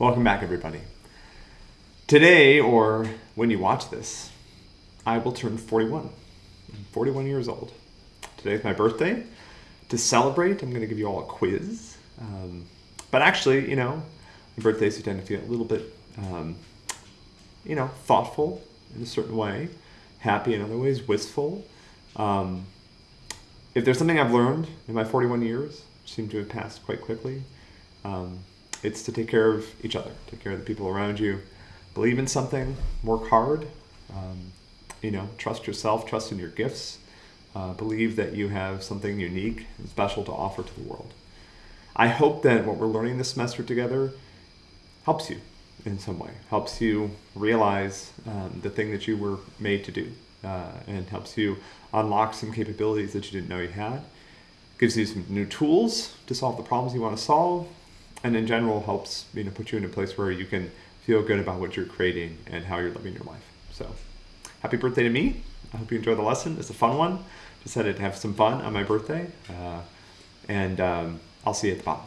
Welcome back, everybody. Today, or when you watch this, I will turn 41. I'm 41 years old. Today is my birthday. To celebrate, I'm going to give you all a quiz. Um, but actually, you know, birthdays you tend to feel a little bit, um, you know, thoughtful in a certain way, happy in other ways, wistful. Um, if there's something I've learned in my 41 years, which seem to have passed quite quickly, um, it's to take care of each other, take care of the people around you, believe in something, work hard, um, you know, trust yourself, trust in your gifts, uh, believe that you have something unique and special to offer to the world. I hope that what we're learning this semester together helps you in some way, helps you realize um, the thing that you were made to do, uh, and helps you unlock some capabilities that you didn't know you had, gives you some new tools to solve the problems you want to solve, and in general helps you know put you in a place where you can feel good about what you're creating and how you're living your life. So, happy birthday to me! I hope you enjoy the lesson. It's a fun one. Decided to have some fun on my birthday, uh, and um, I'll see you at the bottom.